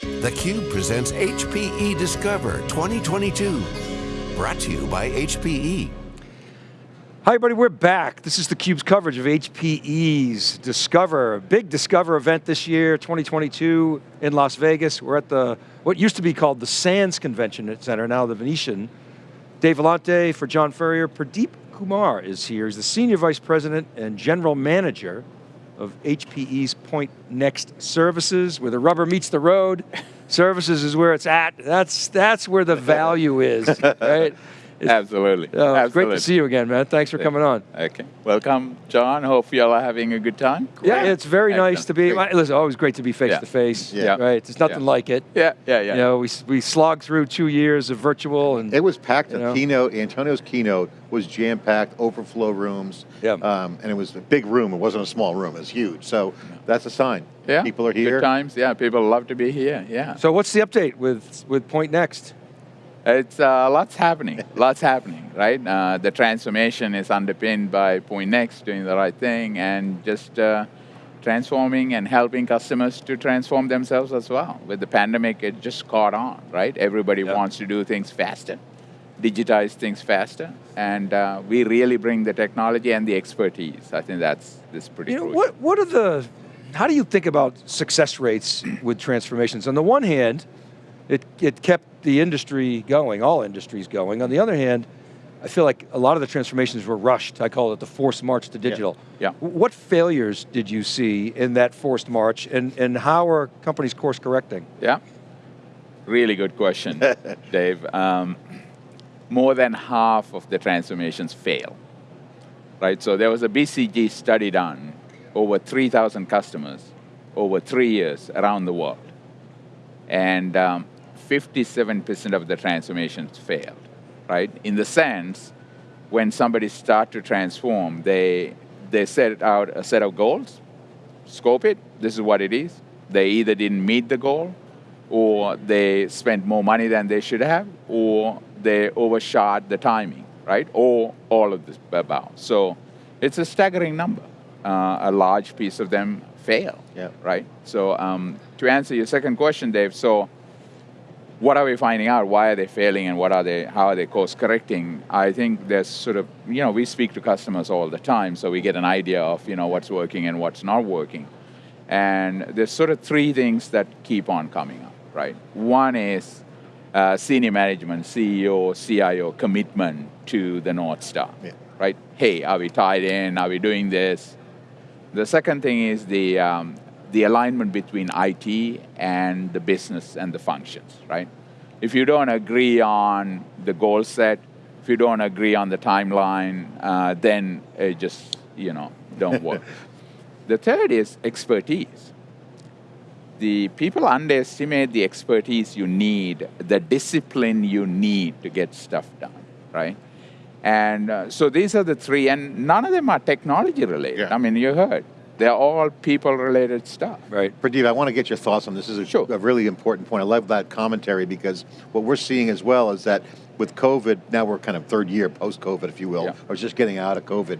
theCUBE presents HPE Discover 2022. Brought to you by HPE. Hi everybody, we're back. This is theCUBE's coverage of HPE's Discover, big Discover event this year, 2022 in Las Vegas. We're at the, what used to be called the Sands Convention Center, now the Venetian. Dave Vellante for John Furrier. Pradeep Kumar is here. He's the Senior Vice President and General Manager of HPE's Point Next Services, where the rubber meets the road. Services is where it's at. That's, that's where the value is, right? Absolutely. Oh, Absolutely. Great to see you again, man. Thanks for coming on. Okay. Welcome, John. Hope you all are having a good time. Yeah, it's very Excellent. nice to be, Great. listen, always great to be face Yeah. to face, Yeah. right? There's nothing Yeah. like it. Yeah, yeah, yeah. You know, we, we slogged through two years of virtual and It was packed. You The know? keynote, Antonio's keynote was jam-packed, overflow rooms. Yeah. Um, and it was a big room. It wasn't a small room. It was huge. So that's a sign. yeah. People are here. Good times. Yeah, people love to be here. Yeah. so what's the update with, with Point Next? It's uh, lots happening. lots happening, right? Uh, the transformation is underpinned by Point Next doing the right thing and just uh, transforming and helping customers to transform themselves as well. With the pandemic, it just caught on, right? Everybody Yeah. wants to do things faster, digitize things faster, and uh, we really bring the technology and the expertise. I think that's this pretty You know, what, what are the, how do you think about success rates with transformations? On the one hand, it, it kept the industry going, all industries going. On the other hand, I feel like a lot of the transformations were rushed. I call it the forced march to digital. Yeah. What failures did you see in that forced march and, and how are companies course correcting? Yeah, really good question, Dave. Um, more than half of the transformations fail, right? So there was a BCG study done over 3,000 customers over three years around the world. And um, 57% of the transformations failed, right? In the sense, when somebody start to transform, they, they set out a set of goals, scope it, this is what it is. They either didn't meet the goal, or they spent more money than they should have, or they overshot the timing, right? Or all of this above. So it's a staggering number. Uh, a large piece of them fail, Yeah. right? So um, to answer your second question, Dave, so what are we finding out? Why are they failing and what are they, how are they course correcting? I think there's sort of, you know, we speak to customers all the time, so we get an idea of, you know, what's working and what's not working. And there's sort of three things that keep on coming up, right? One is uh, senior management, CEO, CIO commitment to the North Star, Yeah. right? Hey, are we tied in? Are we doing this? The second thing is the, um, the alignment between IT and the business and the functions, right? If you don't agree on the goal set, if you don't agree on the timeline, uh, then it just, you know, don't work. the third is expertise. The people underestimate the expertise you need, the discipline you need to get stuff done, right? And uh, so these are the three, and none of them are technology related. Yeah. I mean, you heard. They're all people related stuff. Right. Pradeep, I want to get your thoughts on this. This is a, Sure. a really important point. I love that commentary because what we're seeing as well is that with COVID, now we're kind of third year post-COVID, if you will, Yeah. or just getting out of COVID.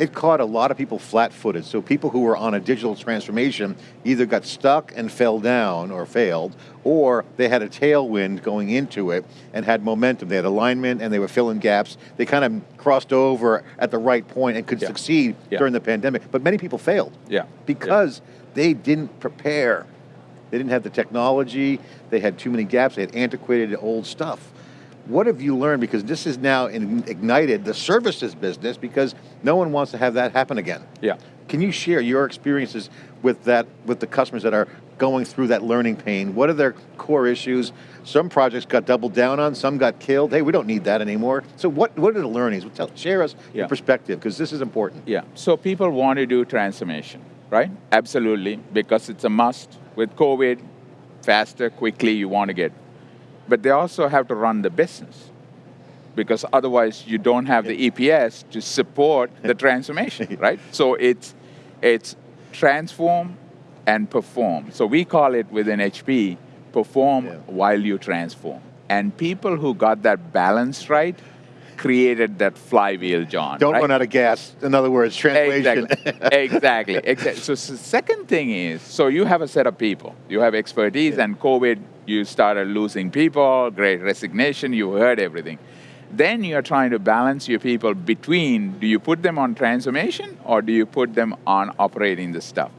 It caught a lot of people flat-footed. So people who were on a digital transformation either got stuck and fell down or failed, or they had a tailwind going into it and had momentum. They had alignment and they were filling gaps. They kind of crossed over at the right point and could Yeah. succeed Yeah. during the pandemic. But many people failed Yeah. because they didn't prepare. They didn't have the technology, they had too many gaps, they had antiquated old stuff. What have you learned? Because this has now ignited the services business because no one wants to have that happen again. Yeah. Can you share your experiences with that, with the customers that are going through that learning pain? What are their core issues? Some projects got doubled down on, some got killed. Hey, we don't need that anymore. So what, what are the learnings? Tell, share us Yeah. your perspective, because this is important. Yeah. So people want to do transformation, right? Absolutely, because it's a must. With COVID, faster, quickly, you want to get. But they also have to run the business because otherwise you don't have the EPS to support the transformation, right? So it's it's transform and perform. So we call it within HP perform Yeah. while you transform. And people who got that balance right created that flywheel, John. Don't right? run out of gas. In other words, translation. Exactly. exactly. exactly. So, so second thing is, so you have a set of people, you have expertise, and COVID, you started losing people, great resignation, you heard everything. Then you're trying to balance your people between do you put them on transformation or do you put them on operating the stuff?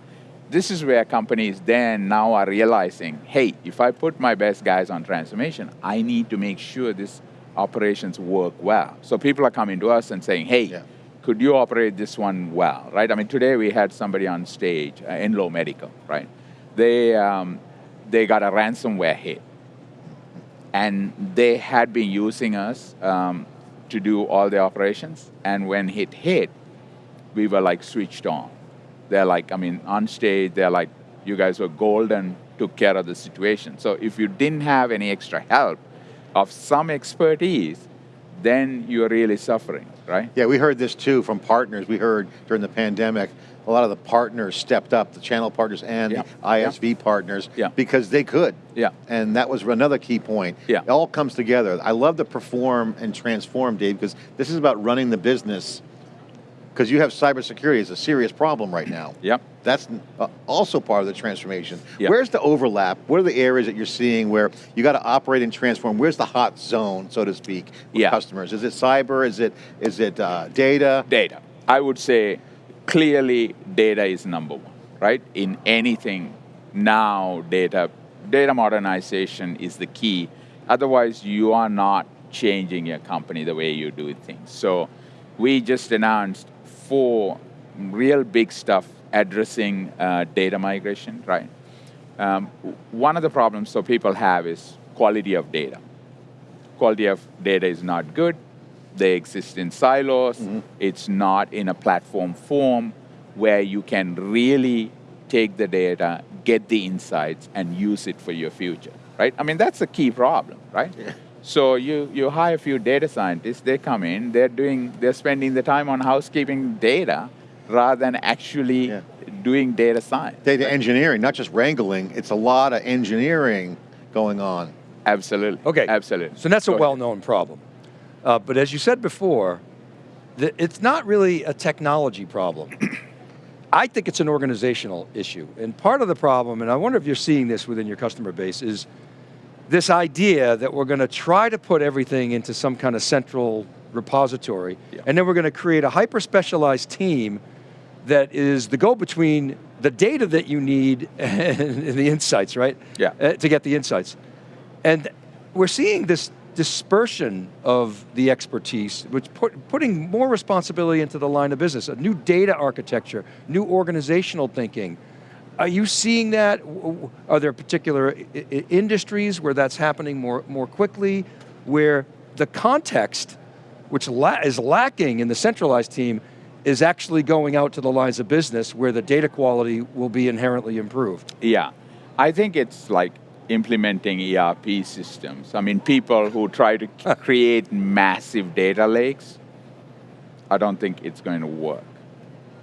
This is where companies then now are realizing, hey, if I put my best guys on transformation, I need to make sure this operations work well. So people are coming to us and saying, hey, Yeah. could you operate this one well, right? I mean, today we had somebody on stage, uh, low Medical, right? They, um, they got a ransomware hit. And they had been using us um, to do all the operations. And when it hit, we were like switched on. They're like, I mean, on stage, they're like, you guys were golden, took care of the situation. So if you didn't have any extra help of some expertise, then you're really suffering, right? Yeah, we heard this too from partners. We heard during the pandemic, a lot of the partners stepped up, the channel partners and Yeah. the ISV partners, Yeah. because they could. Yeah. And that was another key point. Yeah. It all comes together. I love the perform and transform, Dave, because this is about running the business. Because you have cybersecurity as a serious problem right now. Yep. That's uh, also part of the transformation. Yeah. Where's the overlap? What are the areas that you're seeing where you got to operate and transform? Where's the hot zone, so to speak, with Yeah. customers? Is it cyber? Is it is it uh, data? Data. I would say clearly data is number one, right? In anything now, data, data modernization is the key. Otherwise, you are not changing your company the way you do things. So we just announced four real big stuff addressing uh, data migration, right? Um, one of the problems so people have is quality of data quality of data is not good. They exist in silos. It's not in a platform form where you can really take the data, get the insights, and use it for your future, right? I mean, that's a key problem, right? So you, you hire a few data scientists, they come in, they're doing, they're spending the time on housekeeping data rather than actually Yeah. doing data science. Data engineering, not just wrangling. It's a lot of engineering going on. Absolutely. Okay. Absolutely. So that's a Go ahead. well-known problem. Uh, but as you said before, the, it's not really a technology problem. I think it's an organizational issue. And part of the problem, and I wonder if you're seeing this within your customer base, is this idea that we're going to try to put everything into some kind of central repository, Yeah. and then we're going to create a hyper-specialized team that is the go-between the data that you need and the insights, right? Yeah. Uh, to get the insights. And we're seeing this dispersion of the expertise, which put, putting more responsibility into the line of business, a new data architecture, new organizational thinking. Are you seeing that? Are there particular industries where that's happening more, more quickly, where the context, which la is lacking in the centralized team, is actually going out to the lines of business where the data quality will be inherently improved? Yeah, I think it's like implementing ERP systems. I mean, people who try to create massive data lakes, I don't think it's going to work,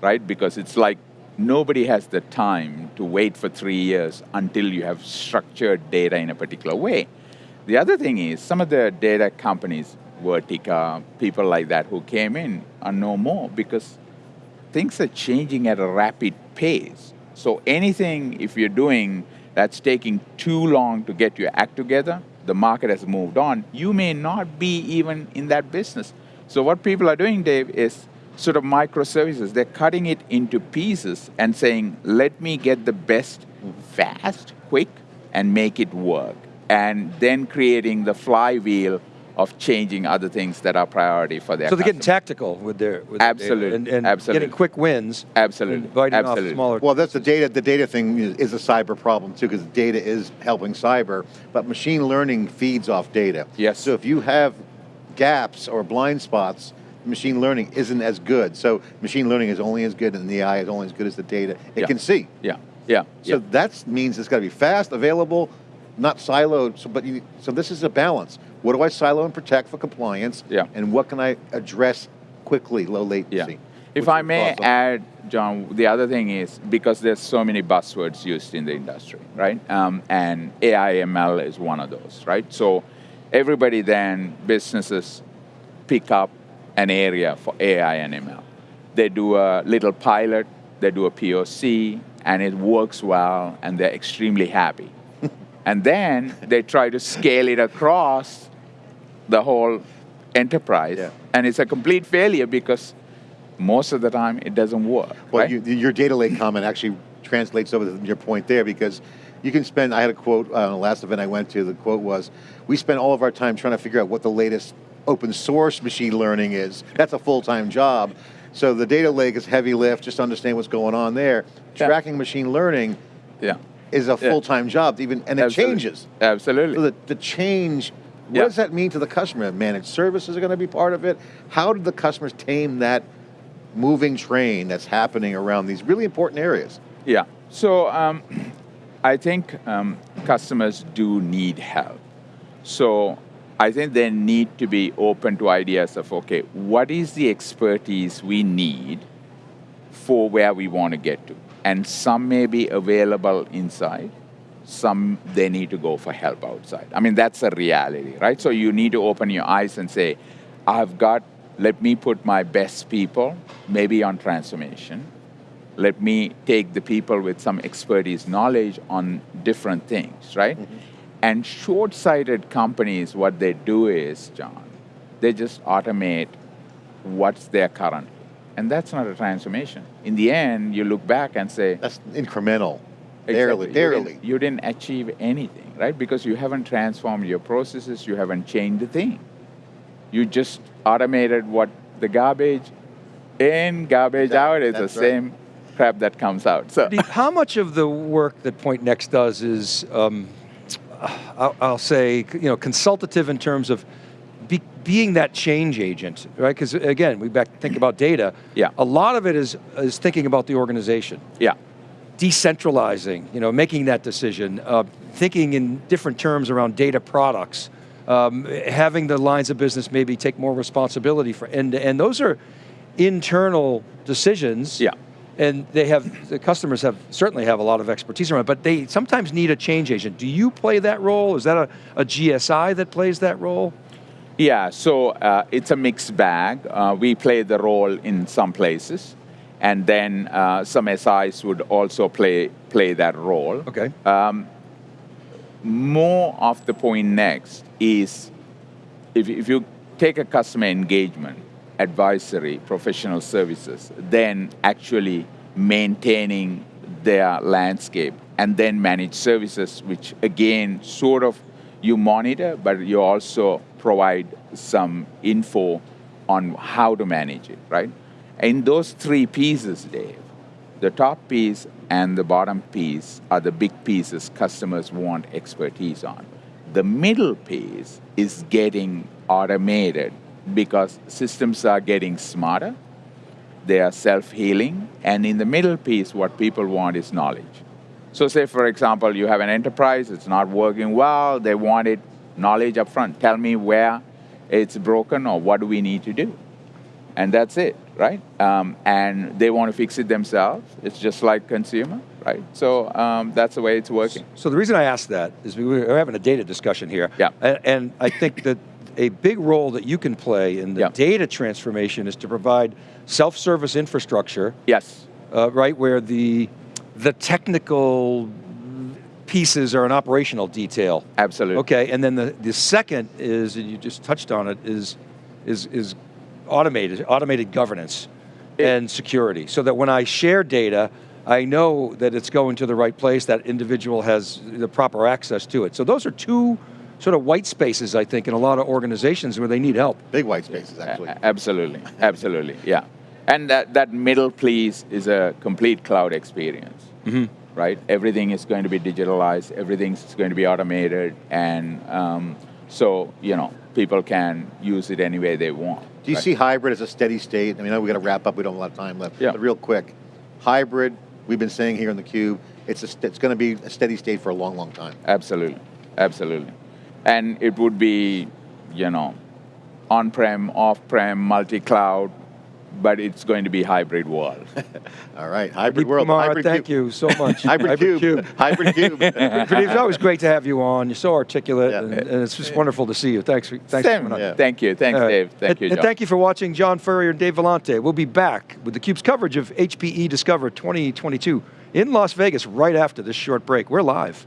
right? Because it's like nobody has the time to wait for three years until you have structured data in a particular way. The other thing is, some of the data companies, Vertica, people like that who came in are no more because things are changing at a rapid pace. So anything, if you're doing that's taking too long to get your act together, the market has moved on, you may not be even in that business. So what people are doing, Dave, is sort of microservices. They're cutting it into pieces and saying, let me get the best fast, quick, and make it work. And then creating the flywheel of changing other things that are priority for their So they're getting tactical with their with their data Absolutely, and, and absolutely. getting quick wins, Absolutely, and biting absolutely. off smaller. Well, that's the data. The data thing is, is a cyber problem too, because data is helping cyber. But machine learning feeds off data. Yes. So if you have gaps or blind spots, machine learning isn't as good. So machine learning is only as good, and the AI is only as good as the data it Yeah. can see. Yeah, yeah. So yeah. that means it's got to be fast, available, not siloed. So, but you, so this is a balance. What do I silo and protect for compliance? Yeah. And what can I address quickly, low latency? Yeah. If I may on- add, John, the other thing is because there's so many buzzwords used in the industry, right? Um, and AI ML is one of those, right? So everybody then, businesses pick up an area for AI and ML. They do a little pilot, they do a POC, and it works well, and they're extremely happy. and then they try to scale it across the whole enterprise, Yeah. and it's a complete failure because most of the time it doesn't work. Well, right? you, your data lake comment actually translates over to your point there because you can spend, I had a quote uh, on the last event I went to, the quote was, we spend all of our time trying to figure out what the latest open source machine learning is. That's a full-time job. So the data lake is heavy lift, just understand what's going on there. Yeah. Tracking machine learning yeah. is a full-time job, even, and it Absolutely. changes. Absolutely. So the, the change, what Yeah. does that mean to the customer? Managed services are going to be part of it. How do the customers tame that moving train that's happening around these really important areas? Yeah. So um, I think um, customers do need help. So I think they need to be open to ideas of okay, what is the expertise we need for where we want to get to? And some may be available inside, some they need to go for help outside. I mean, that's a reality, right? So you need to open your eyes and say, I've got, let me put my best people maybe on transformation. Let me take the people with some expertise, knowledge on different things, right? Mm-hmm. And short sighted companies, what they do is, John, they just automate what's there currently. And that's not a transformation. In the end, you look back and say, That's incremental. Exactly. Barely, You barely. didn't, you didn't achieve anything, right? Because you haven't transformed your processes, you haven't changed a thing. You just automated what the garbage in, garbage That- out is the right. same crap that comes out. So, Steve, How much of the work that Point Next does is, um, I'll, I'll say, you know, consultative in terms of be, being that change agent, right? Because again, we back think about data. Yeah. A lot of it is is thinking about the organization, yeah, decentralizing, you know, making that decision, uh, thinking in different terms around data products, um, having the lines of business maybe take more responsibility for end to end. Those are internal decisions. Yeah. And they have, the customers have, certainly have a lot of expertise around it, but they sometimes need a change agent. Do you play that role? Is that a, a GSI that plays that role? Yeah, so uh, it's a mixed bag. Uh, we play the role in some places, and then uh, some SIs would also play play that role. Okay. More of the point next is if, if you take a customer engagement, advisory, professional services, then actually maintaining their landscape, and then managed services, which again sort of you monitor, but you also provide some info on how to manage it, right? In those three pieces, Dave, the top piece and the bottom piece are the big pieces customers want expertise on. The middle piece is getting automated because systems are getting smarter, they are self healing, and in the middle piece, what people want is knowledge. So, say for example, you have an enterprise, it's not working well, they wanted knowledge up front. Tell me where it's broken or what do we need to do and that's it, right? Um, and they want to fix it themselves. It's just like consumer, right? So um, that's the way it's working. So the reason I asked that is we we're having a data discussion here. Yeah. And, and I think that a big role that you can play in the Yeah. data transformation is to provide self-service infrastructure Yes, uh, right, where the the technical pieces are an operational detail. absolutely. Okay, and then the, the second is, and you just touched on it, is is is automated automated governance It- and security, so that when I share data, I know that it's going to the right place. That individual has the proper access to it. So those are two sort of white spaces, I think, in a lot of organizations where they need help. Big white spaces, actually. A- absolutely, absolutely, yeah. And that, that middle piece is a complete cloud experience, right? Everything is going to be digitalized, everything's going to be automated, and um, so, you know, people can use it any way they want. Do you right? see hybrid as a steady state? I mean, I know we got to wrap up. We don't have a lot of time left. Yeah. But real quick, hybrid. We've been saying here in the cube, it's a, st- it's going to be a steady state for a long, long time. Absolutely, absolutely. And it would be, you know, on-prem, off-prem, multi-cloud, but it's going to be hybrid world. All right, hybrid Pradeep world. Kumar, hybrid thank cube. you so much. Hybrid, cube. hybrid cube. Pradeep, it's always great to have you on. You're so articulate, Yeah. and, and it's just wonderful to see you. Thanks, for, thanks Same. for coming on. Yeah. Thank you. Thanks, All right. Dave. Thank and, you, and thank you for watching John Furrier and Dave Vellante. We'll be back with theCUBE's coverage of HPE Discover 2022 in Las Vegas right after this short break. We're live.